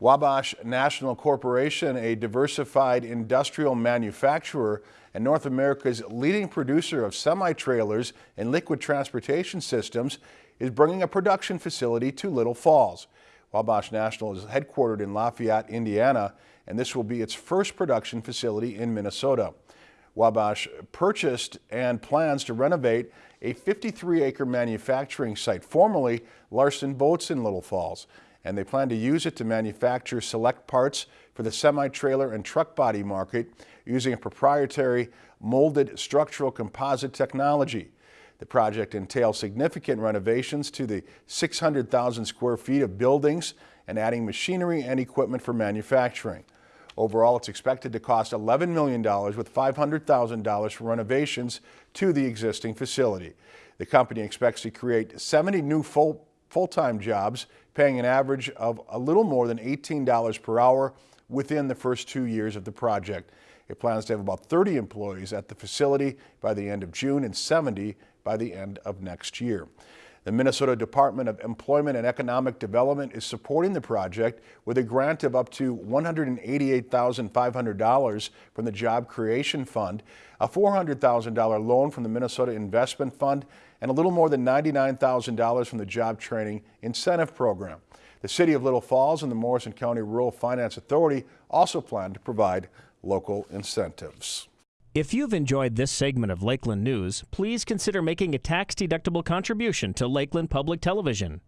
Wabash National Corporation, a diversified industrial manufacturer and North America's leading producer of semi-trailers and liquid transportation systems, is bringing a production facility to Little Falls. Wabash National is headquartered in Lafayette, Indiana, and this will be its first production facility in Minnesota. Wabash purchased and plans to renovate a 53-acre manufacturing site, formerly Larson Boats in Little Falls and they plan to use it to manufacture select parts for the semi-trailer and truck body market using a proprietary molded structural composite technology. The project entails significant renovations to the 600,000 square feet of buildings and adding machinery and equipment for manufacturing. Overall, it's expected to cost $11 million with $500,000 for renovations to the existing facility. The company expects to create 70 new full full-time jobs, paying an average of a little more than $18 per hour within the first two years of the project. It plans to have about 30 employees at the facility by the end of June and 70 by the end of next year. The Minnesota Department of Employment and Economic Development is supporting the project with a grant of up to $188,500 from the Job Creation Fund, a $400,000 loan from the Minnesota Investment Fund, and a little more than $99,000 from the Job Training Incentive Program. The City of Little Falls and the Morrison County Rural Finance Authority also plan to provide local incentives. If you've enjoyed this segment of Lakeland News, please consider making a tax-deductible contribution to Lakeland Public Television.